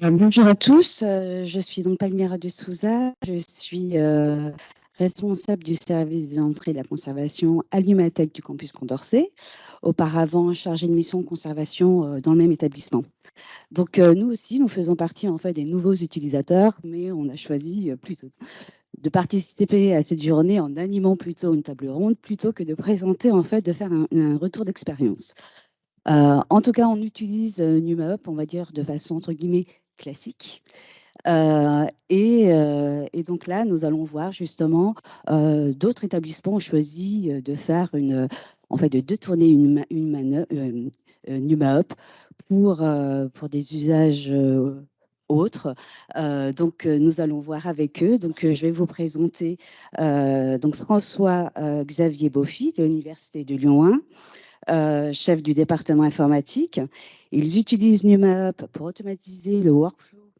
Bonjour à tous, euh, je suis donc Palmira de Souza, je suis euh, responsable du service des entrées et de la conservation à l'Humatec du campus Condorcet, auparavant chargée de mission conservation euh, dans le même établissement. Donc nous aussi, nous faisons partie en fait des nouveaux utilisateurs, mais on a choisi plutôt de participer à cette journée en animant plutôt une table ronde plutôt que de présenter en fait, de faire un retour d'expérience. en tout cas, on utilise NumaUp, on va dire de façon entre guillemets classique. Euh, euh, et, donc là, nous allons voir justement euh, d'autres établissements ont choisi de faire une, en fait, de détourner une, une, NumaUp pour, pour des usages autres. donc, nous allons voir avec eux. Donc, je vais vous présenter donc François Xavier Boffy de l'Université de Lyon 1. Euh, chef du département informatique. Ils utilisent NumaUp pour automatiser le workflow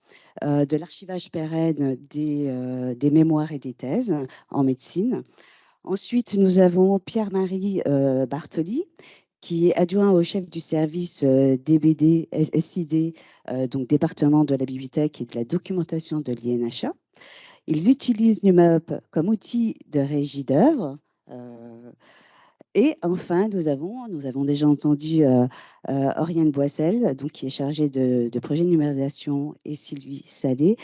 euh, de l'archivage pérenne des, euh, des, mémoires et des thèses en médecine. Ensuite, nous avons Pierre-Marie Bartoli, qui est adjoint au chef du service DBD SID, donc département de la bibliothèque et de la documentation de l'INHA. Ils utilisent NumaUp comme outil de régie d'œuvre. Et enfin, nous avons, nous avons déjà entendu euh, euh, Oriane Boissel, donc, qui est chargée de, projet de numérisation, et Sylvie Salé,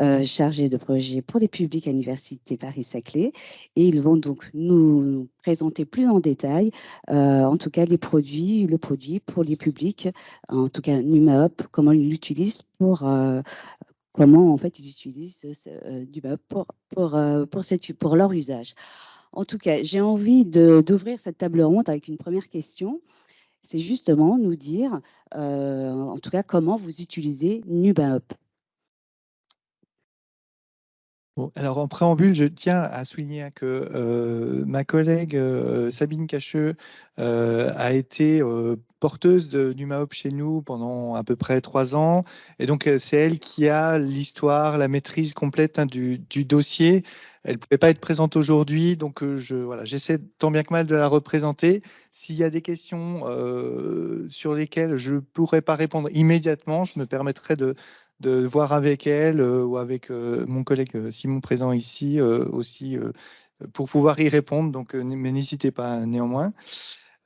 euh, chargée de projet pour les publics à l'Université Paris-Saclay. Et ils vont donc nous présenter plus en détail, en tout cas, les produits, le produit pour les publics, en tout cas, NumaUp, comment ils l'utilisent pour comment en fait ils utilisent NumaUp pour, pour, pour leur usage. En tout cas, j'ai envie d'ouvrir cette table ronde avec une première question. C'est justement nous dire, euh, en tout cas, comment vous utilisez Alors en préambule, je tiens à souligner que euh, ma collègue euh, Sabine Cacheux euh, a été porteuse de NumaOp chez nous pendant à peu près trois ans. Et donc, c'est elle qui a l'histoire, la maîtrise complète hein, du, dossier. Elle ne pouvait pas être présente aujourd'hui, donc j'essaie tant bien que mal de la représenter. S'il y a des questions sur lesquelles je ne pourrais pas répondre immédiatement, je me permettrai de, de voir avec elle euh, ou avec euh, mon collègue euh, Simon présent ici aussi pour pouvoir y répondre. Donc, mais n'hésitez pas néanmoins.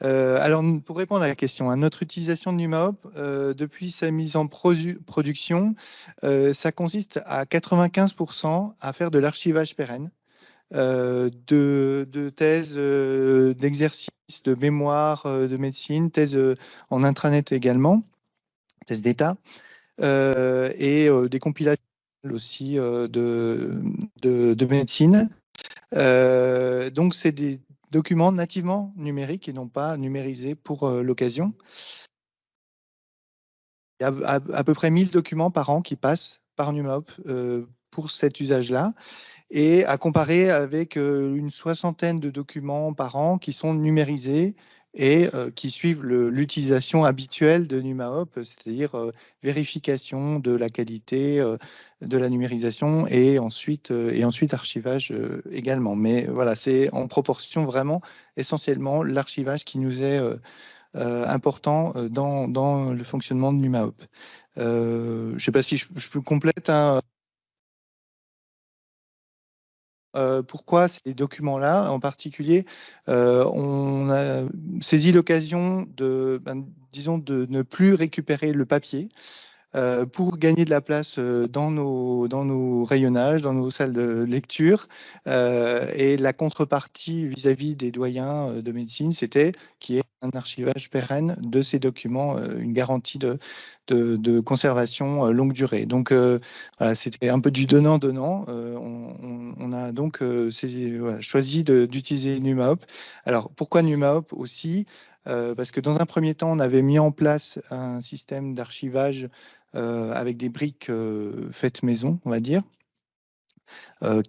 alors, pour répondre à la question, hein, notre utilisation de NumaHop, depuis sa mise en production, ça consiste à 95% à faire de l'archivage pérenne. de, de, thèses, d'exercices, de mémoire, de médecine, thèses en intranet également, thèses d'État. Euh, et euh, des compilations aussi euh, de, de, médecine. donc, c'est des documents nativement numériques et non pas numérisés pour l'occasion. Il y a à, peu près 1000 documents par an qui passent par NumaOp pour cet usage-là et à comparer avec une soixantaine de documents par an qui sont numérisés et euh, qui suivent l'utilisation habituelle de NumaHop, c'est-à-dire euh, vérification de la qualité euh, de la numérisation et ensuite, et ensuite archivage également. Mais voilà, c'est en proportion vraiment essentiellement l'archivage qui nous est important dans, dans, le fonctionnement de NumaHop. je ne sais pas si je, peux compléter. Hein, euh, pourquoi ces documents-là en particulier euh, On a saisi l'occasion de, ben, disons, de ne plus récupérer le papier. Euh, pour gagner de la place dans nos, dans nos rayonnages, dans nos salles de lecture. et la contrepartie vis-à-vis des doyens de médecine, c'était qu'il y ait un archivage pérenne de ces documents, une garantie de, de, conservation euh, longue durée. Donc euh, voilà, c'était un peu du donnant-donnant. Euh, on, a donc choisi d'utiliser NumaHop. Alors pourquoi NumaHop aussi? Parce que dans un premier temps, on avait mis en place un système d'archivage avec des briques faites maison, on va dire.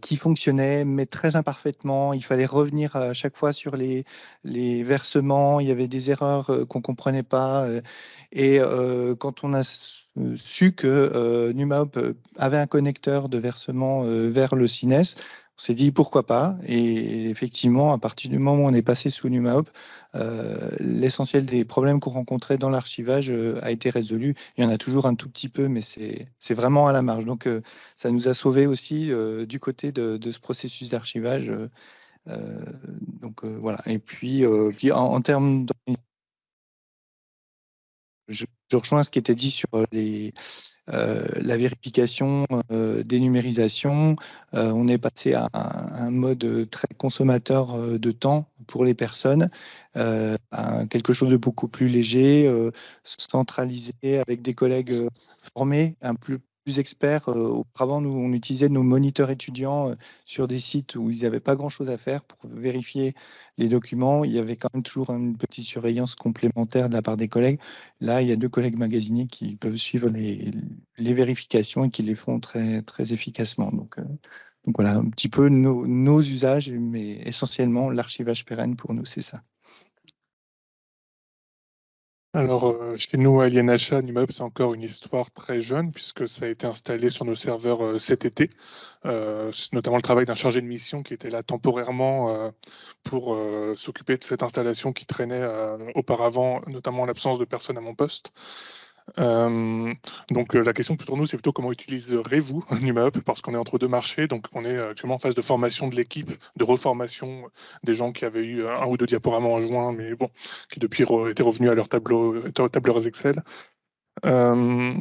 qui fonctionnait, mais très imparfaitement. Il fallait revenir à chaque fois sur les, versements. Il y avait des erreurs qu'on ne comprenait pas. Et euh, quand on a su que euh, NumaHop avait un connecteur de versement euh, vers le CINES, on s'est dit pourquoi pas. Et effectivement, à partir du moment où on est passé sous NumaHop, euh, l'essentiel des problèmes qu'on rencontrait dans l'archivage euh, a été résolu. Il y en a toujours un tout petit peu, mais c'est vraiment à la marge. Donc, euh, ça nous a sauvé aussi du côté de, ce processus d'archivage. donc, voilà. Et puis, puis en, termes je, je, rejoins ce qui était dit sur les, euh, la vérification euh, des numérisations. Euh, on est passé à un, mode très consommateur de temps pour les personnes, à quelque chose de beaucoup plus léger, centralisé avec des collègues formés, un plus plus experts. Euh, auparavant, nous, on utilisait nos moniteurs étudiants euh, sur des sites où ils n'avaient pas grand-chose à faire pour vérifier les documents. Il y avait quand même toujours une petite surveillance complémentaire de la part des collègues. Là, il y a deux collègues magasiniers qui peuvent suivre les, vérifications et qui les font très, très efficacement. Donc, euh, voilà, un petit peu nos usages, mais essentiellement l'archivage pérenne pour nous, c'est ça. Alors, euh, chez nous, à l'INHA, Nimeup, c'est encore une histoire très jeune, puisque ça a été installé sur nos serveurs euh, cet été. Euh, notamment le travail d'un chargé de mission qui était là temporairement pour s'occuper de cette installation qui traînait auparavant, notamment en l'absence de personnes à mon poste. Euh, donc euh, la question pour nous, c'est plutôt comment utiliserez-vous NumaUp? Parce qu'on est entre deux marchés, donc on est actuellement en phase de formation de l'équipe, de reformation des gens qui avaient eu un ou deux diaporamas en juin, mais bon, qui depuis étaient revenus à leur tableau, tableurs Excel. Euh,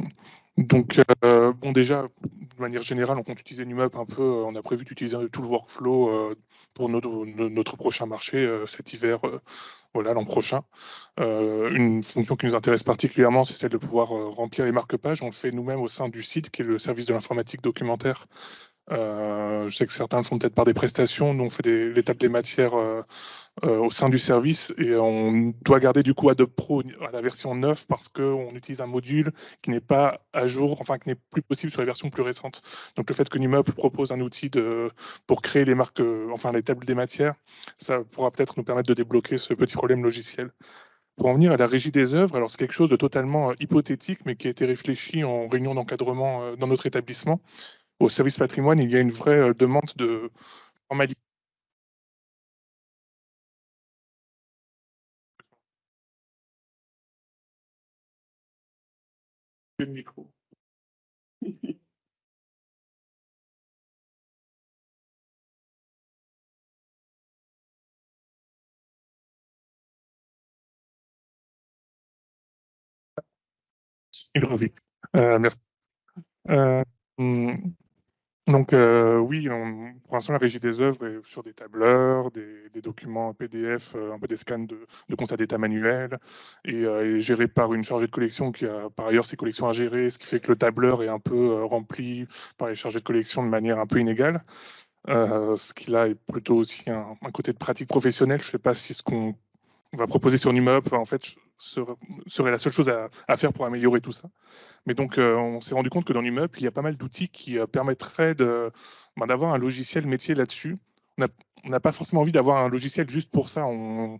donc, bon, déjà, de manière générale, on compte utiliser NumUp un peu. On a prévu d'utiliser tout le workflow pour notre, prochain marché cet hiver voilà, l'an prochain. Euh, une fonction qui nous intéresse particulièrement, c'est celle de pouvoir euh, remplir les marque-pages. On le fait nous-mêmes au sein du site, qui est le service de l'informatique documentaire. Euh, je sais que certains le font peut-être par des prestations. Nous, on fait l'étape des matières au sein du service et on doit garder du coup Adobe Pro à la version 9 parce qu'on utilise un module qui n'est pas à jour, enfin qui n'est plus possible sur les versions plus récentes. Donc le fait que Numop propose un outil pour créer les marques, enfin les tables des matières, ça pourra peut-être nous permettre de débloquer ce petit problème logiciel. Pour en venir à la régie des œuvres, alors c'est quelque chose de totalement euh, hypothétique, mais qui a été réfléchi en réunion d'encadrement euh, dans notre établissement. Au service patrimoine, il y a une vraie euh, demande de formalité. Le micro. Euh, merci. Euh, donc euh, oui, pour l'instant, la régie des œuvres est sur des tableurs, des, documents PDF, un peu des scans de, de constats d'état manuel, et est gérée par une chargée de collection qui a par ailleurs ses collections à gérer, ce qui fait que le tableur est un peu rempli par les chargés de collection de manière un peu inégale. ce qui là est plutôt aussi un, côté de pratique professionnelle. Je ne sais pas si ce qu'on va proposer sur NumUp, en fait, serait la seule chose à, faire pour améliorer tout ça. Mais donc, euh, on s'est rendu compte que dans NumUp, il y a pas mal d'outils qui euh, permettraient ben, d'avoir un logiciel métier là-dessus. On n'a pas forcément envie d'avoir un logiciel juste pour ça. On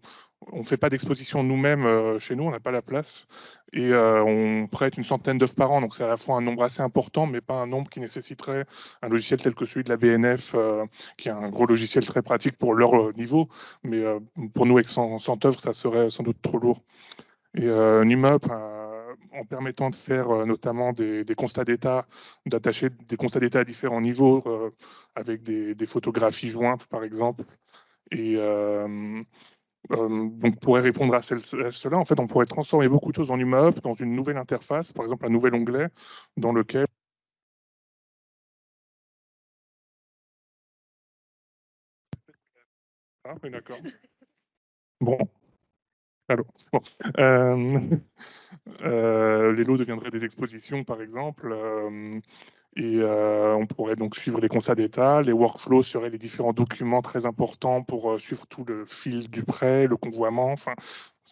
ne fait pas d'exposition nous-mêmes euh, chez nous, on n'a pas la place. Et on prête une centaine d'œuvres par an, donc c'est à la fois un nombre assez important, mais pas un nombre qui nécessiterait un logiciel tel que celui de la BNF, qui est un gros logiciel très pratique pour leur niveau. Mais pour nous, avec 100, 100 œuvres, ça serait sans doute trop lourd. Et euh, NumUp, euh, en permettant de faire euh, notamment des, constats d'état, d'attacher des constats d'état à différents niveaux avec des, photographies jointes, par exemple. Et donc, pourrait répondre à, cela. En fait, on pourrait transformer beaucoup de choses en NumUp dans une nouvelle interface, par exemple un nouvel onglet dans lequel Ah, oui, d'accord. Bon, euh, euh, les lots deviendraient des expositions, par exemple, euh, et on pourrait donc suivre les constats d'état. Les workflows seraient les différents documents très importants pour suivre tout le fil du prêt, le convoiement, enfin,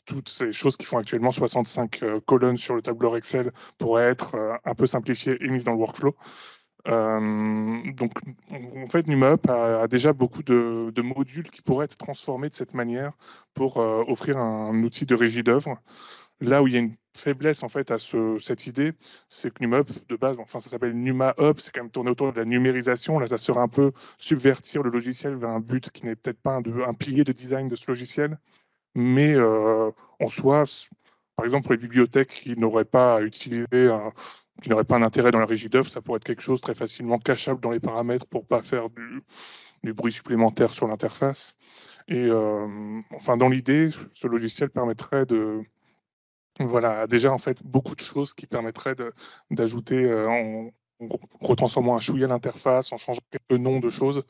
toutes ces choses qui font actuellement 65 colonnes sur le tableur Excel pourraient être un peu simplifiées et mises dans le workflow. Euh, donc, en fait, NumUp a, déjà beaucoup de, modules qui pourraient être transformés de cette manière pour euh, offrir un, outil de régie d'œuvre. Là où il y a une faiblesse en fait à cette idée, c'est que NumaUp de base, enfin ça s'appelle NumaUp, c'est quand même tourné autour de la numérisation. Là, ça serait un peu subvertir le logiciel vers un but qui n'est peut-être pas un, pilier de design de ce logiciel, mais euh, en soi, par exemple pour les bibliothèques qui n'auraient pas à utiliser qui n'auraient pas un intérêt dans la régie d'œuvre, ça pourrait être quelque chose très facilement cachable dans les paramètres pour pas faire du, bruit supplémentaire sur l'interface. Et euh, enfin, dans l'idée, ce logiciel permettrait de, voilà, déjà en fait beaucoup de choses qui permettraient d'ajouter euh, en, retransformant un chouïa l'interface, en changeant quelques noms de choses,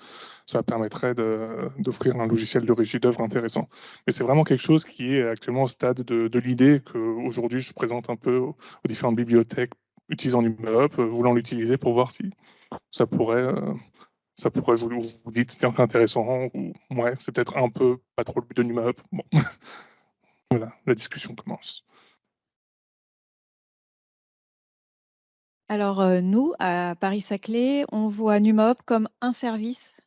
ça permettrait d'offrir un logiciel de régie d'œuvre intéressant. Mais c'est vraiment quelque chose qui est actuellement au stade de, l'idée qu'aujourd'hui je présente un peu aux, différentes bibliothèques utilisant NumaUp, euh, voulant l'utiliser pour voir si ça pourrait, euh, ça pourrait vous, vous dites c'est intéressant ou ouais, c'est peut-être un peu pas trop le but de NumaUp. Bon. voilà, la discussion commence. Alors, euh, nous, à Paris-Saclay, on voit NumaOp comme un service.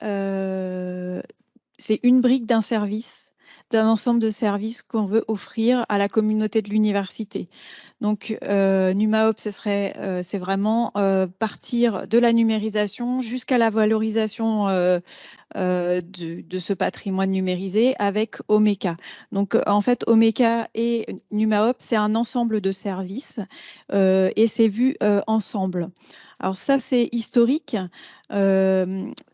C'est une brique d'un service, d'un ensemble de services qu'on veut offrir à la communauté de l'université. Donc, euh, NumaOp, serait, euh, c'est vraiment euh, partir de la numérisation jusqu'à la valorisation de, ce patrimoine numérisé avec Omeka. Donc, en fait, Omeka et NumaOp, c'est un ensemble de services et c'est vu ensemble. Alors ça, c'est historique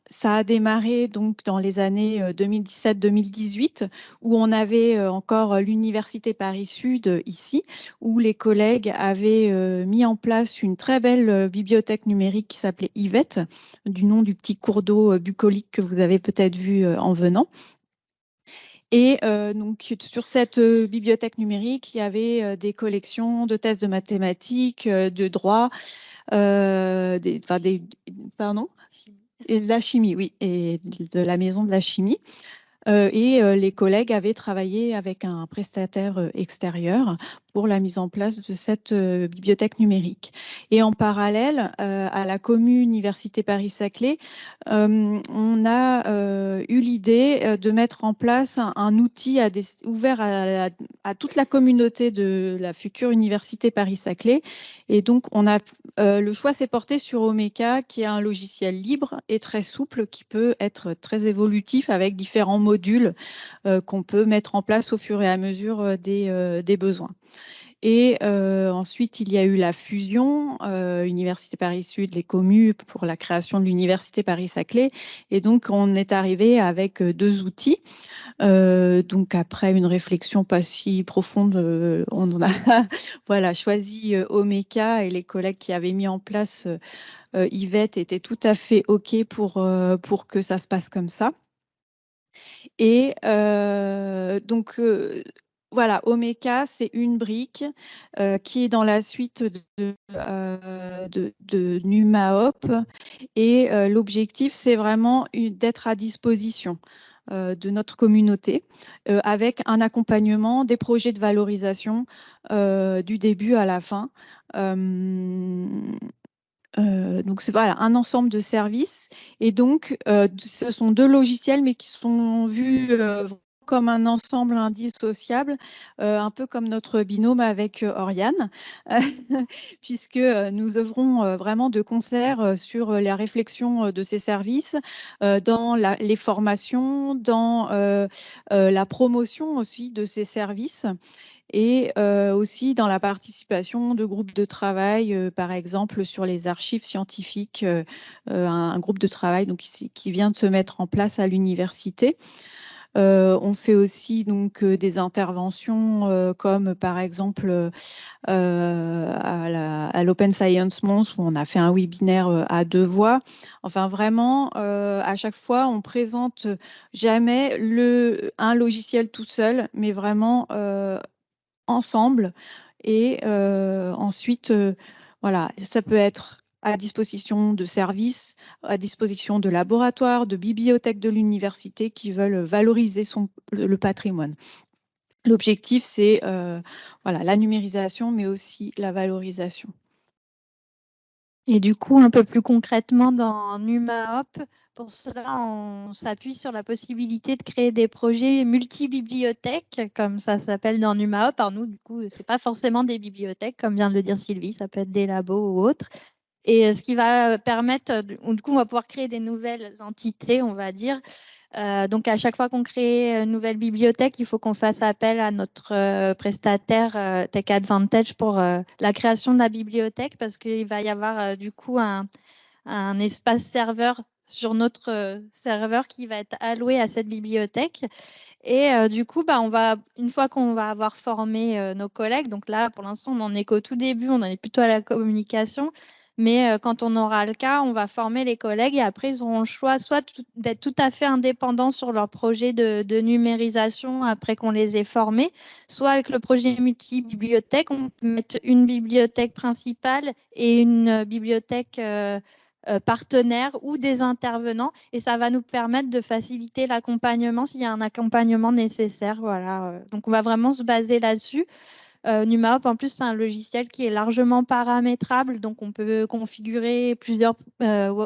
ça a démarré donc dans les années 2017-2018 euh, où on avait euh, encore l'université Paris Sud ici où les collègues avaient euh, mis en place une très belle bibliothèque numérique qui s'appelait Yvette du nom du petit cours d'eau bucolique que vous avez peut-être vu en venant. Et donc sur cette bibliothèque numérique, il y avait des collections de tests de mathématiques, de droit, des, pardon, et de la chimie, oui, et de la maison de la chimie. Euh, et euh, les collègues avaient travaillé avec un prestataire euh, extérieur pour la mise en place de cette bibliothèque numérique. Et en parallèle, à la commune Université Paris-Saclay, on a eu l'idée de mettre en place un, outil ouvert à, toute la communauté de la future Université Paris-Saclay. Et donc, on a, le choix s'est porté sur Omeka, qui est un logiciel libre et très souple, qui peut être très évolutif avec différents modules qu'on peut mettre en place au fur et à mesure des, des besoins. Et euh, ensuite, il y a eu la fusion euh, Université Paris-Sud, les communes pour la création de l'Université Paris-Saclay. Et donc, on est arrivé avec euh, deux outils. donc, après une réflexion pas si profonde, on a voilà, choisi Omeka et les collègues qui avaient mis en place Yvette étaient tout à fait OK pour, pour que ça se passe comme ça. Et donc, voilà, Omeka, c'est une brique qui est dans la suite de, euh, et l'objectif, c'est vraiment d'être à disposition de notre communauté avec un accompagnement des projets de valorisation du début à la fin. Donc c'est voilà un ensemble de services. Et donc ce sont deux logiciels mais qui sont vus comme un ensemble indissociable, euh, un peu comme notre binôme avec euh, Oriane, puisque euh, nous œuvrons vraiment de concert sur la réflexion de ces services, dans les formations, dans la promotion aussi de ces services et aussi dans la participation de groupes de travail, par exemple sur les archives scientifiques, un, groupe de travail donc, qui, vient de se mettre en place à l'université. Euh, on fait aussi donc euh, des interventions euh, comme par exemple à l'Open Science Month où on a fait un webinaire à deux voix. Enfin vraiment, à chaque fois, on présente jamais le, un logiciel tout seul, mais vraiment ensemble. Et ensuite, voilà, ça peut être à disposition de services, à disposition de laboratoires, de bibliothèques de l'université qui veulent valoriser le patrimoine. L'objectif, c'est euh, voilà, la numérisation, mais aussi la valorisation. Et du coup, un peu plus concrètement, dans NumaHop, Pour cela, on s'appuie sur la possibilité de créer des projets multi-bibliothèques, comme ça s'appelle dans NumaHop. Par nous, du coup, ce n'est pas forcément des bibliothèques, comme vient de le dire Sylvie, ça peut être des labos ou autres. Et ce qui va permettre, du coup, on va pouvoir créer des nouvelles entités, on va dire. Euh, donc, à chaque fois qu'on crée une nouvelle bibliothèque, il faut qu'on fasse appel à notre euh, prestataire euh, Tech Advantage pour la création de la bibliothèque parce qu'il va y avoir du coup un espace serveur sur notre euh, serveur qui va être alloué à cette bibliothèque. Et euh, du coup, bah, on va, une fois qu'on va avoir formé euh, nos collègues, donc là, pour l'instant, on en est qu'au tout début, on en est plutôt à la communication. Mais quand on aura le cas, on va former les collègues et après, ils auront le choix soit d'être tout à fait indépendants sur leur projet de, de numérisation après qu'on les ait formés, soit avec le projet multi-bibliothèque, on peut mettre une bibliothèque principale et une bibliothèque partenaires ou des intervenants et ça va nous permettre de faciliter l'accompagnement s'il y a un accompagnement nécessaire. Voilà. Euh. Donc on va vraiment se baser là-dessus. Euh, en plus, c'est un logiciel qui est largement paramétrable, donc on peut configurer plusieurs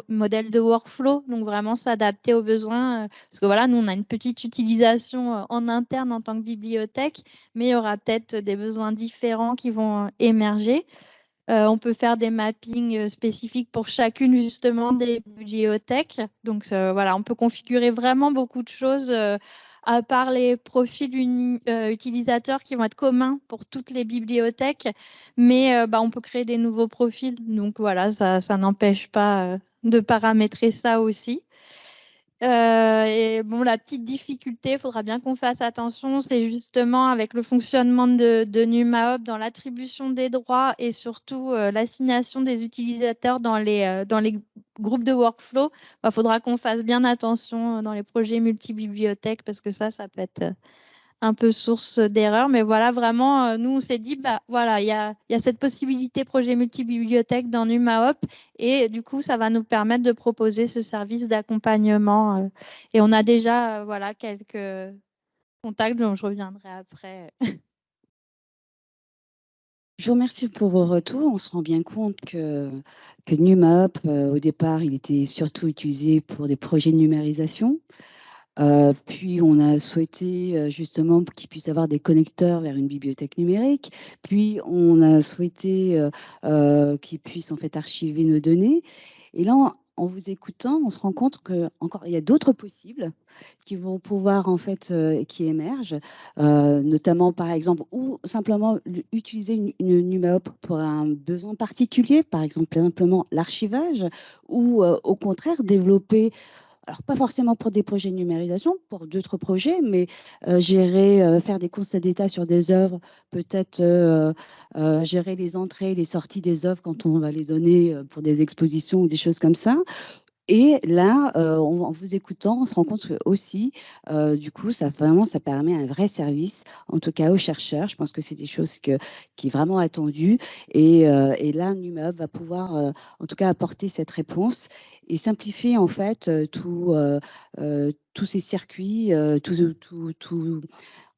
modèles de workflow, donc vraiment s'adapter aux besoins. parce que voilà, nous, on a une petite utilisation en interne en tant que bibliothèque, mais il y aura peut-être des besoins différents qui vont émerger. Euh, on peut faire des mappings euh, spécifiques pour chacune justement des bibliothèques. Donc voilà, on peut configurer vraiment beaucoup de choses euh, à part les profils utilisateurs qui vont être communs pour toutes les bibliothèques. Mais bah, on peut créer des nouveaux profils. Donc voilà, ça, ça n'empêche pas de paramétrer ça aussi. Euh, et bon, la petite difficulté, il faudra bien qu'on fasse attention, c'est justement avec le fonctionnement de, de dans l'attribution des droits et surtout euh, l'assignation des utilisateurs dans les, euh, dans les groupes de workflow. Il bah, faudra qu'on fasse bien attention dans les projets multi-bibliothèques parce que ça, ça peut être un peu source d'erreur. Mais voilà, vraiment, euh, nous, on s'est dit, bah, voilà, il y a, y a, cette possibilité projet multibibliothèque dans NumaHop et du coup, ça va nous permettre de proposer ce service d'accompagnement. Euh, et on a déjà, euh, voilà, quelques contacts dont je reviendrai après. Je vous remercie pour vos retours. On se rend bien compte que, que NumaHop, au départ, il était surtout utilisé pour des projets de numérisation. Euh, puis on a souhaité euh, justement qu'il puisse avoir des connecteurs vers une bibliothèque numérique. Puis on a souhaité euh, qu'il puisse en fait archiver nos données. Et là, en, vous écoutant, on se rend compte que encore il y a d'autres possibles qui vont pouvoir en fait qui émergent, notamment par exemple ou simplement utiliser une, une pour un besoin particulier, par exemple simplement l'archivage, ou au contraire développer alors pas forcément pour des projets de numérisation, pour d'autres projets, mais euh, gérer, euh, faire des constats d'état sur des œuvres, peut-être euh, gérer les entrées, les sorties des œuvres quand on va les donner pour des expositions ou des choses comme ça, et là, en vous écoutant, on se rend compte aussi, du coup, ça vraiment, ça permet un vrai service, en tout cas aux chercheurs. Je pense que c'est des choses qui est vraiment attendues. Et, et là, NUMEUV va pouvoir, en tout cas, apporter cette réponse et simplifier en fait tout, tous ces circuits, tout, tout, tout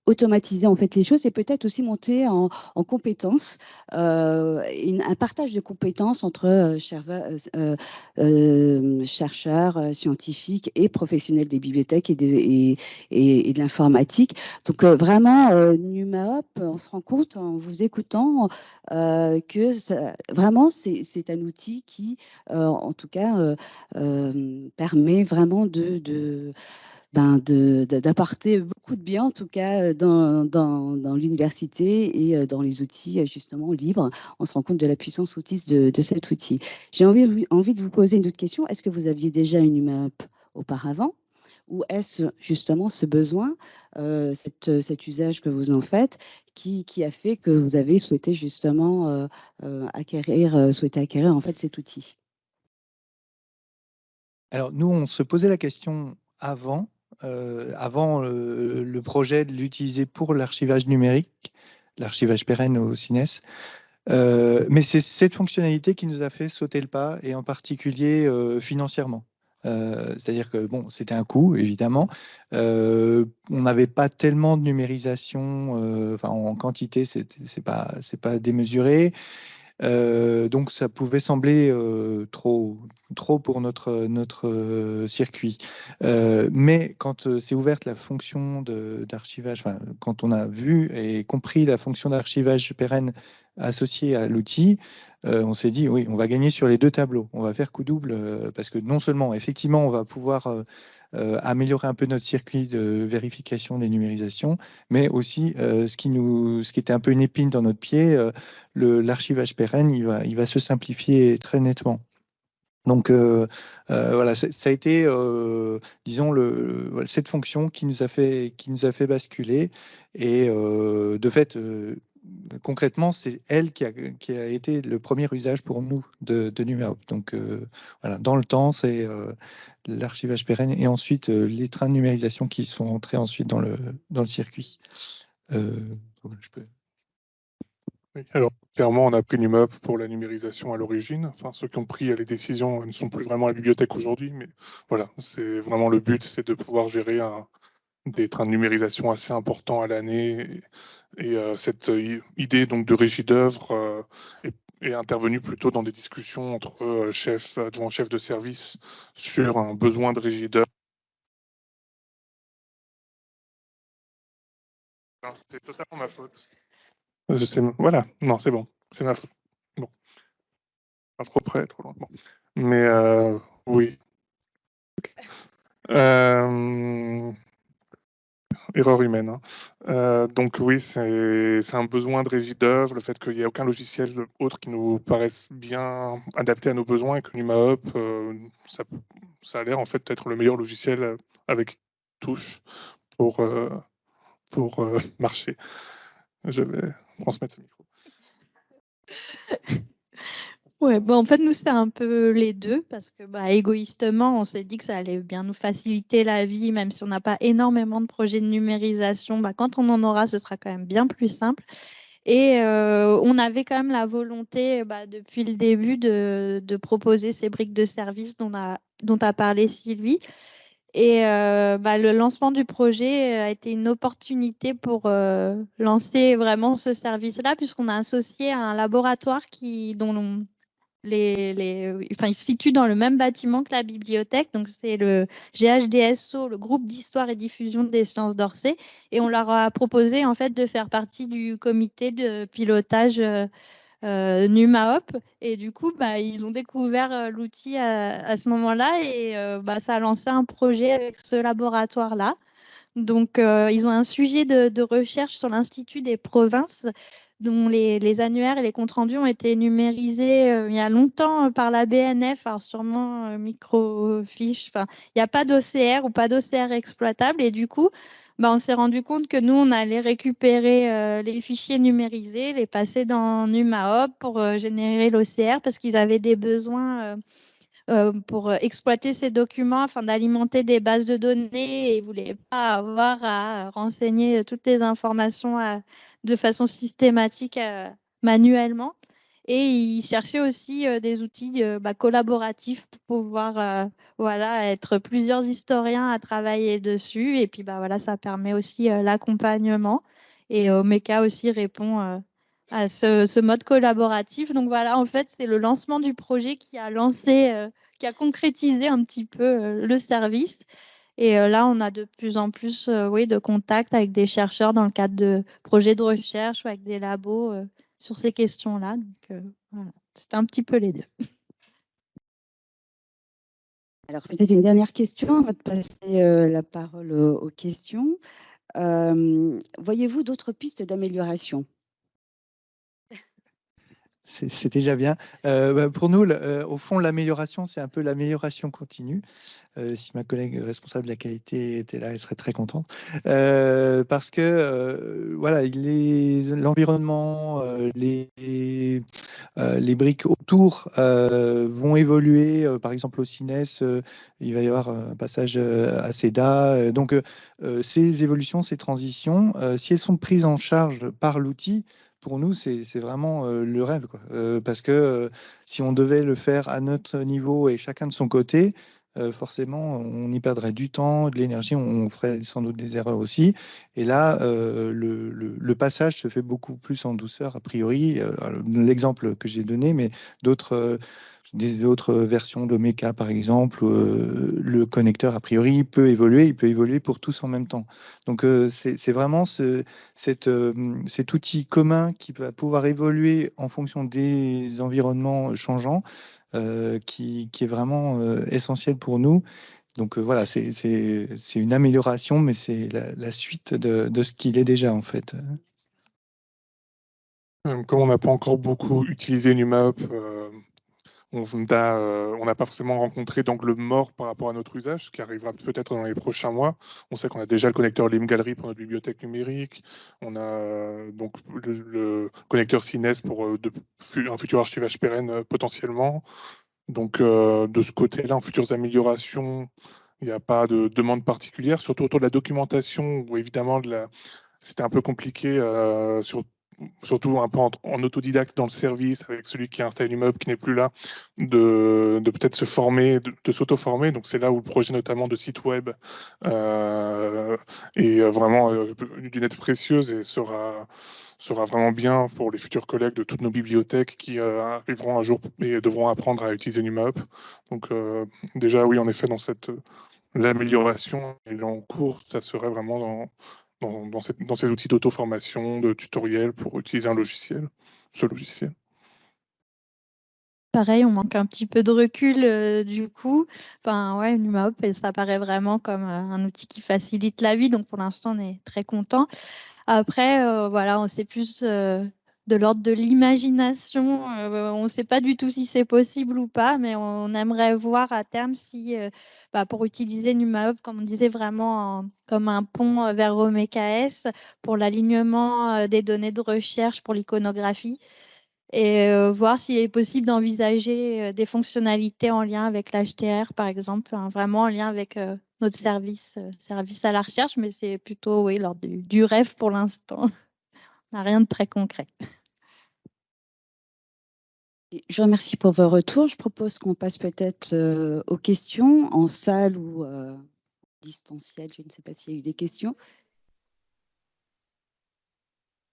automatiser en fait les choses et peut-être aussi monter en, en compétences, euh, un partage de compétences entre euh, euh, chercheurs, scientifiques et professionnels des bibliothèques et, de l'informatique. Donc vraiment, NumaHop, on se rend compte en vous écoutant que vraiment c'est un outil qui, en tout cas, permet vraiment de ben d'apporter beaucoup de bien, en tout cas, euh, dans, dans, l'université et euh, dans les outils, euh, justement, libres. On se rend compte de la puissance autiste de, cet outil. J'ai envie, envie de vous poser une autre question. Est-ce que vous aviez déjà une UMAP auparavant? Ou est-ce justement ce besoin, cette, cet usage que vous en faites, qui, qui, a fait que vous avez souhaité justement acquérir, souhaiter acquérir en fait cet outil? Alors nous, on se posait la question avant, euh, avant le projet de l'utiliser pour l'archivage numérique, l'archivage pérenne au CINES. Euh, mais c'est cette fonctionnalité qui nous a fait sauter le pas, et en particulier euh, financièrement. C'est-à-dire que bon, c'était un coût, évidemment. on n'avait pas tellement de numérisation, en quantité, c'est pas, pas démesuré. Donc ça pouvait sembler trop, trop pour notre, notre circuit. mais quand s'est ouverte la fonction d'archivage, quand on a vu et compris la fonction d'archivage pérenne associée à l'outil, on s'est dit oui, on va gagner sur les deux tableaux. On va faire coup double parce que non seulement effectivement on va pouvoir euh, améliorer un peu notre circuit de vérification des numérisations, mais aussi euh, ce, qui nous, ce qui était un peu une épine dans notre pied, euh, l'archivage pérenne, il va, il va se simplifier très nettement. Donc voilà, ça, a été, disons, le, cette fonction qui nous a fait, qui nous a fait basculer. Et de fait, concrètement, c'est elle qui a, été le premier usage pour nous de, de Donc voilà, dans le temps, c'est l'archivage pérenne et ensuite euh, les trains de numérisation qui sont rentrés ensuite dans le, circuit. Euh, alors, clairement, on a pris NumUp pour la numérisation à l'origine. Enfin, ceux qui ont pris les décisions ne sont plus vraiment à la bibliothèque aujourd'hui, mais voilà, c'est vraiment le but, c'est de pouvoir gérer des trains de numérisation assez importants à l'année. Et, euh, cette idée donc de régie d'œuvre est est intervenu plutôt dans des discussions entre euh, chefs, adjoints chefs de service sur un besoin de régideur. C'est totalement ma faute. Je sais, voilà, non, c'est bon, c'est ma faute. Bon. Pas trop près, trop loin. Mais euh, oui. Euh, erreur humaine. Hein. Euh, donc oui, c'est un besoin de régie d'œuvre, le fait qu'il n'y ait aucun logiciel autre qui nous paraisse bien adapté à nos besoins et que NumaHop, euh, ça, a l'air en fait d'être le meilleur logiciel avec touche pour, euh, pour marcher. Je vais transmettre ce micro. Ouais, bon, en fait, nous, c'est un peu les deux parce que, bah, égoïstement, on s'est dit que ça allait bien nous faciliter la vie, même si on n'a pas énormément de projets de numérisation. Bah, quand on en aura, ce sera quand même bien plus simple. Et euh, on avait quand même la volonté, bah, depuis le début, de, proposer ces briques de service dont a, dont a parlé Sylvie. Et euh, bah, le lancement du projet a été une opportunité pour euh, lancer vraiment ce service-là, puisqu'on a associé un laboratoire qui, dont les, ils se situent dans le même bâtiment que la bibliothèque. Donc, c'est le GHDSO, le groupe d'histoire et diffusion des sciences d'Orsay. Et on leur a proposé, en fait, de faire partie du comité de pilotage euh, euh NumaHop. Et du coup, bah, ils ont découvert euh, l'outil à, ce moment-là et euh, bah, ça a lancé un projet avec ce laboratoire-là. Donc, ils ont un sujet de, de recherche sur l'Institut des provinces dont les, annuaires et les comptes rendus ont été numérisés euh, il y a longtemps euh, par la BNF, alors sûrement euh, microfiche. Enfin, il n'y a pas d'OCR ou pas d'OCR exploitable et du coup, bah, on s'est rendu compte que nous, on allait récupérer les fichiers numérisés, les passer dans NumaHop pour générer l'OCR parce qu'ils avaient des besoins euh, pour euh, exploiter ces documents afin d'alimenter des bases de données et ne voulaient pas avoir à renseigner toutes les informations de façon systématique euh, manuellement. Et ils cherchaient aussi des outils bah, collaboratifs pour pouvoir voilà, être plusieurs historiens à travailler dessus. Et puis bah, voilà, ça permet aussi l'accompagnement. Et Omeka aussi répond à ce, mode collaboratif. Donc voilà, en fait, c'est le lancement du projet qui a lancé, euh, qui a concrétisé un petit peu euh, le service. Et euh, là, on a de plus en plus oui, de contacts avec des chercheurs dans le cadre de projets de recherche ou avec des labos sur ces questions-là. Donc voilà, c'était un petit peu les deux. Alors, peut-être une dernière question avant de passer la parole aux questions. Voyez-vous d'autres pistes d'amélioration? C'est déjà bien. Euh, bah, pour nous, euh, au fond, l'amélioration, c'est un peu l'amélioration continue. Euh, si ma collègue responsable de la qualité était là, elle serait très contente. parce que voilà, l'environnement, les, les, briques autour vont évoluer. par exemple, au CINES, il va y avoir un passage à CEDA. donc, ces évolutions, ces transitions, si elles sont prises en charge par l'outil, pour nous, c'est vraiment euh, le rêve. Euh, parce que euh, si on devait le faire à notre niveau et chacun de son côté, forcément, on y perdrait du temps, de l'énergie, on ferait sans doute des erreurs aussi. Et là, le, passage se fait beaucoup plus en douceur, a priori. L'exemple que j'ai donné, mais d'autres des versions d'Omeka, par exemple, le connecteur, a priori, peut évoluer, il peut évoluer pour tous en même temps. Donc, c'est vraiment ce, cet outil commun qui va pouvoir évoluer en fonction des environnements changeants, qui, est vraiment essentiel pour nous. Donc voilà, c'est une amélioration, mais c'est la, suite de, ce qu'il est déjà, en fait. Comme on n'a pas encore beaucoup utilisé NumaHop, euh, on n'a pas forcément rencontré d'angle mort par rapport à notre usage, qui arrivera peut-être dans les prochains mois. On sait qu'on a déjà le connecteur Lim Gallery pour notre bibliothèque numérique. On a euh, donc le, connecteur Cines pour euh, un futur archivage pérenne potentiellement. Donc de ce côté-là, en futures améliorations, il n'y a pas de demande particulière, surtout autour de la documentation, où évidemment c'était un peu compliqué sur surtout un peu en, autodidacte dans le service, avec celui qui a installé l'immeuble qui n'est plus là, de, peut-être se former, de, s'auto-former. Donc c'est là où le projet notamment de site web euh, est vraiment euh, d'une aide précieuse et sera, sera vraiment bien pour les futurs collègues de toutes nos bibliothèques qui euh, arriveront un jour et devront apprendre à utiliser NumUp. Donc déjà oui, en effet, dans cette l'amélioration et en cours, ça serait vraiment dans, dans, ces outils d'auto-formation, de tutoriel pour utiliser un logiciel, ce logiciel. Pareil, on manque un petit peu de recul euh, du coup. Enfin, ouais, NumaHop, ça paraît vraiment comme euh, un outil qui facilite la vie. Donc, pour l'instant, on est très content. Après, euh, voilà, on sait plus de l'ordre de l'imagination. Euh, on ne sait pas du tout si c'est possible ou pas, mais on aimerait voir à terme si, euh, bah, pour utiliser NumaHub, comme on disait, vraiment comme un pont euh, vers OMKS pour l'alignement des données de recherche pour l'iconographie et voir s'il est possible d'envisager des fonctionnalités en lien avec l'HTR, par exemple, vraiment en lien avec notre service, service à la recherche, mais c'est plutôt oui, lors du rêve pour l'instant. rien de très concret. Je vous remercie pour vos retours. Je propose qu'on passe peut-être euh, aux questions en salle ou euh, distanciel. Je ne sais pas s'il y a eu des questions.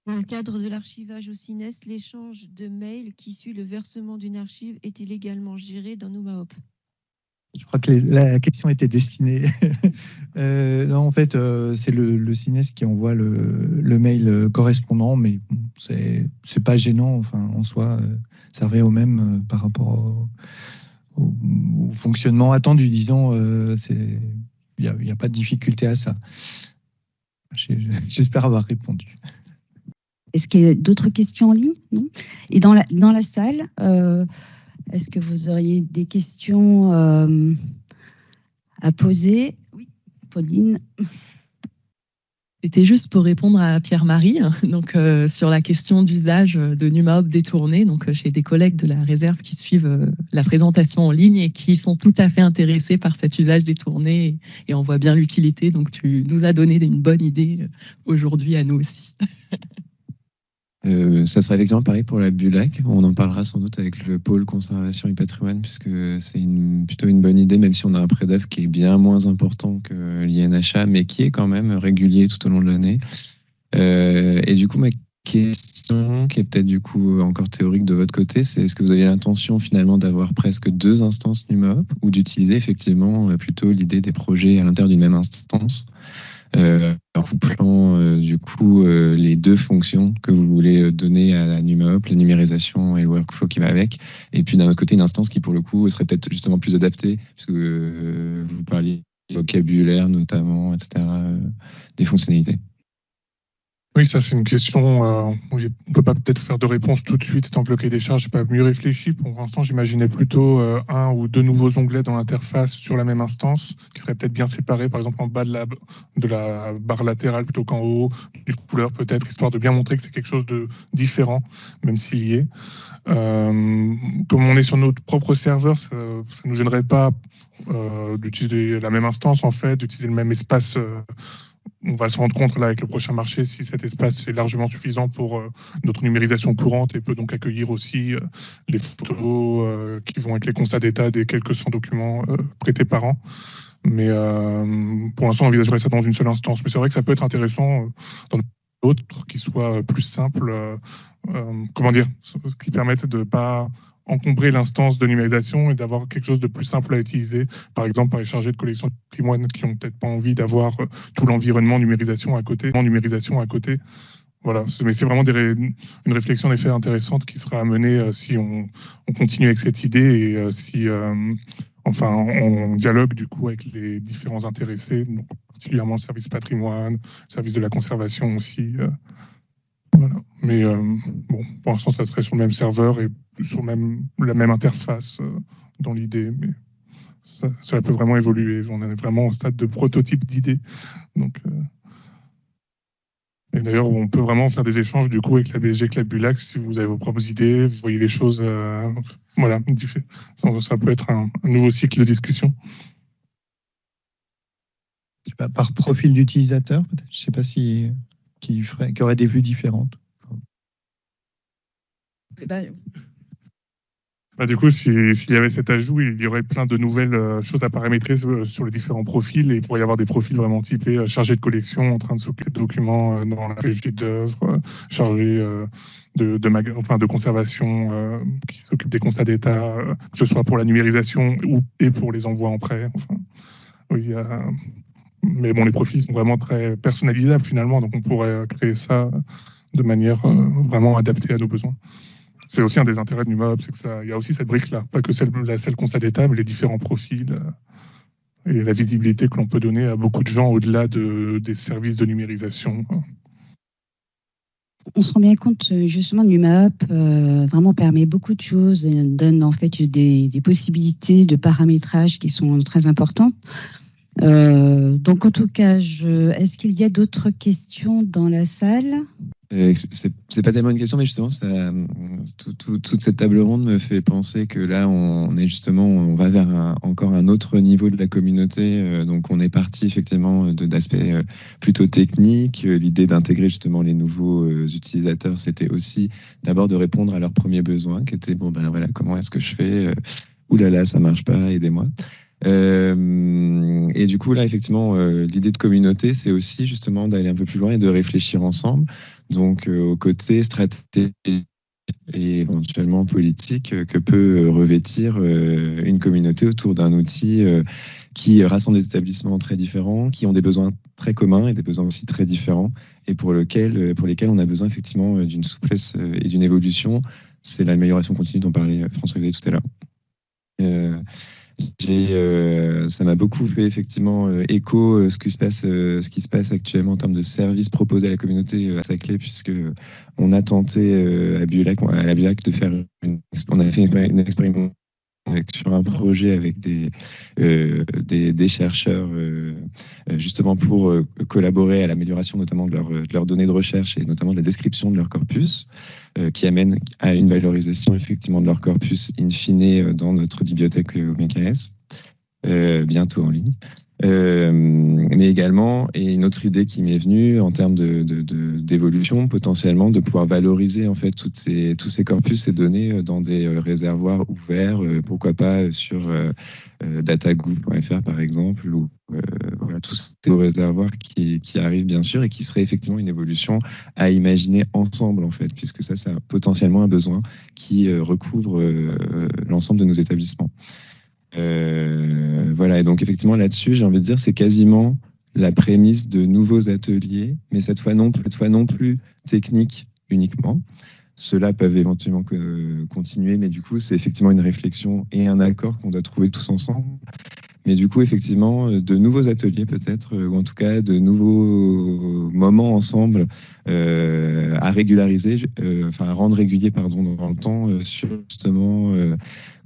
Dans le cadre de l'archivage au CINES, l'échange de mails qui suit le versement d'une archive est-il également géré dans NumaHop je crois que la question était destinée. euh, non, en fait, euh, c'est le, le CINES qui envoie le, mail correspondant, mais c'est c'est pas gênant. Enfin, en soi, euh, ça revient au même euh, par rapport au, fonctionnement attendu. Disons, il n'y a, a, pas de difficulté à ça. J'espère avoir répondu. Est-ce qu'il y a d'autres questions en ligne? Non? Et dans la salle est-ce que vous auriez des questions euh, à poser? Oui, Pauline. C'était juste pour répondre à Pierre-Marie, donc euh, sur la question d'usage de NumaHop détourné. Donc euh, j'ai des collègues de la réserve qui suivent la présentation en ligne et qui sont tout à fait intéressés par cet usage détourné et on voit bien l'utilité. Donc tu nous as donné une bonne idée aujourd'hui à nous aussi. Euh, ça sera effectivement pareil pour la Bulac. On en parlera sans doute avec le pôle conservation et patrimoine, puisque c'est plutôt une bonne idée, même si on a un prêt d'œuvre qui est bien moins important que l'INHA, mais qui est quand même régulier tout au long de l'année. Euh, et du coup, ma question, qui est peut-être du coup encore théorique de votre côté, c'est est-ce que vous avez l'intention finalement d'avoir presque deux instances NumaHop ou d'utiliser effectivement euh, plutôt l'idée des projets à l'intérieur d'une même instance? Euh, en couplant euh, du coup euh, les deux fonctions que vous voulez donner à NumaHop, la numérisation et le workflow qui va avec, et puis d'un autre côté une instance qui pour le coup serait peut-être justement plus adaptée, puisque vous parliez vocabulaire notamment, etc., des fonctionnalités. Oui, ça c'est une question. Euh, on ne peut pas peut-être faire de réponse tout de suite tant que le cahier des charges n'est pas mieux réfléchi. Pour l'instant, j'imaginais plutôt euh, un ou deux nouveaux onglets dans l'interface sur la même instance, qui seraient peut-être bien séparés, par exemple en bas de la, barre latérale plutôt qu'en haut, d'une couleur peut-être, histoire de bien montrer que c'est quelque chose de différent, même s'il y est. Euh, comme on est sur notre propre serveur, ça ne nous gênerait pas d'utiliser la même instance en fait, d'utiliser le même espace on va se rendre compte là avec le prochain marché si cet espace est largement suffisant pour euh, notre numérisation courante et peut donc accueillir aussi euh, les photos euh, qui vont être les constats d'état des quelques 100 documents prêtés par an. Mais pour l'instant, on envisagerait ça dans une seule instance. Mais c'est vrai que ça peut être intéressant dans d'autres qui soient plus simples, comment dire, qui permettent de pas encombrer l'instance de numérisation et d'avoir quelque chose de plus simple à utiliser, par exemple par les chargés de collection de patrimoine qui n'ont peut-être pas envie d'avoir euh, tout l'environnement numérisation à côté, numérisation à côté. Voilà, mais c'est vraiment une réflexion en intéressante qui sera amenée euh, si on, continue avec cette idée et euh, si, enfin, on, dialogue du coup avec les différents intéressés, donc particulièrement le service patrimoine, le service de la conservation aussi. Voilà. Mais euh, bon, pour l'instant, ça serait sur le même serveur et sur la même interface euh, dans l'idée. Mais ça, peut vraiment évoluer. On est vraiment au stade de prototype d'idée. Donc, euh, et d'ailleurs, on peut vraiment faire des échanges du coup avec la BSG Club Bulac si vous avez vos propres idées, vous voyez les choses. voilà, ça, peut être un, nouveau cycle de discussion. par profil d'utilisateur, peut-être. Je sais pas si qui, ferait, qui aurait des vues différentes bah, du coup, s'il y avait cet ajout, il y aurait plein de nouvelles euh, choses à paramétrer sur les différents profils et il pourrait y avoir des profils vraiment typés euh, chargés de collection, en train de s'occuper de documents euh, dans la régie d'œuvres, chargés de, enfin, de conservation, qui s'occupent des constats d'état, que ce soit pour la numérisation ou, et pour les envois en prêt. Enfin, oui, mais bon, les profils sont vraiment très personnalisables finalement, donc on pourrait créer ça de manière euh, vraiment adaptée à nos besoins. C'est aussi un des intérêts de NUMOB, c'est que ça, il y a aussi cette brique-là, pas que celle, la d'état, mais les différents profils euh, et la visibilité que l'on peut donner à beaucoup de gens au-delà de, des services de numérisation. On se rend bien compte justement NUMAP euh, vraiment permet beaucoup de choses et donne en fait des possibilités de paramétrage qui sont très importantes. Euh, donc, en tout cas, est-ce qu'il y a d'autres questions dans la salle? Euh, c'est pas tellement une question, mais justement, toute cette table ronde me fait penser que là, on est justement, on va vers encore un autre niveau de la communauté. Euh, donc, on est parti effectivement d'aspects plutôt techniques. L'idée d'intégrer justement les nouveaux utilisateurs, c'était aussi d'abord de répondre à leurs premiers besoins, qui étaient bon ben voilà, comment est-ce que je fais? Ouh là là, ça marche pas, aidez-moi. Euh, et du coup, là, effectivement, euh, l'idée de communauté, c'est aussi justement d'aller un peu plus loin et de réfléchir ensemble. Donc, euh, au côté stratégique et éventuellement politique que peut revêtir une communauté autour d'un outil qui rassemble des établissements très différents, qui ont des besoins très communs et des besoins aussi très différents, et pour, lequel, pour lesquels on a besoin effectivement d'une souplesse et d'une évolution. C'est l'amélioration continue dont parlait François-Xavier tout à l'heure. Euh, ça m'a beaucoup fait effectivement euh, écho euh, ce qui se passe, actuellement en termes de services proposés à la communauté à Saclay, puisque on a tenté à à la Biolac de faire, une, on a fait une sur un projet avec des, euh, des, chercheurs euh, justement pour euh, collaborer à l'amélioration notamment de, leurs données de recherche et notamment de la description de leur corpus, qui amène à une valorisation effectivement de leur corpus in fine dans notre bibliothèque OMKS, bientôt en ligne. Euh, mais également, et une autre idée qui m'est venue en termes d'évolution, de, potentiellement de pouvoir valoriser en fait tous ces corpus, ces données euh, dans des euh, réservoirs ouverts, pourquoi pas sur datagouv.fr par exemple, ou voilà, tous ces réservoirs qui, qui, arrivent bien sûr et qui seraient effectivement une évolution à imaginer ensemble en fait, puisque ça, c'est potentiellement un besoin qui recouvre l'ensemble de nos établissements. Euh, voilà, et donc effectivement là-dessus, j'ai envie de dire, c'est quasiment la prémisse de nouveaux ateliers, mais cette fois non, cette fois non plus technique uniquement. Ceux-là peuvent éventuellement continuer, mais du coup, c'est effectivement une réflexion et un accord qu'on doit trouver tous ensemble. Mais du coup, effectivement, de nouveaux ateliers peut-être, ou en tout cas de nouveaux moments ensemble euh, à régulariser, euh, enfin à rendre régulier pardon, dans le temps sur justement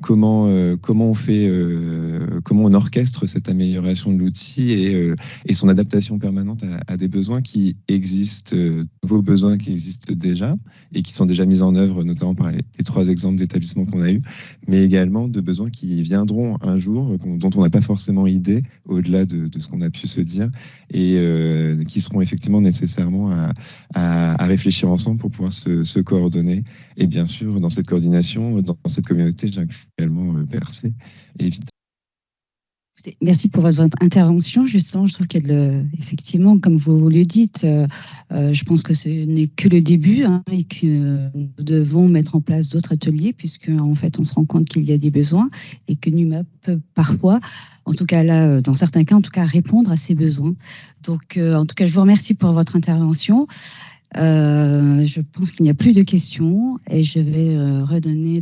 comment, euh, comment on fait, euh, comment on orchestre cette amélioration de l'outil et, euh, et, son adaptation permanente à, des besoins qui existent, nouveaux besoins qui existent déjà et qui sont déjà mis en œuvre, notamment par les, trois exemples d'établissements qu'on a eus, mais également de besoins qui viendront un jour, dont on n'a pas forcément idées au-delà de, ce qu'on a pu se dire et qui seront effectivement nécessairement à, réfléchir ensemble pour pouvoir se, coordonner. Et bien sûr, dans cette coordination, dans cette communauté, j'inclus également Percé, évidemment Merci pour votre intervention. Justement, je trouve qu'elle, effectivement, comme vous, le dites, euh, euh, je pense que ce n'est que le début hein, et que nous devons mettre en place d'autres ateliers puisque en fait, on se rend compte qu'il y a des besoins et que NUMA peut parfois, en tout cas là, dans certains cas, en tout cas, répondre à ces besoins. Donc, euh, en tout cas, je vous remercie pour votre intervention. je pense qu'il n'y a plus de questions et je vais redonner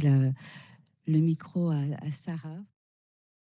le micro à Sarah.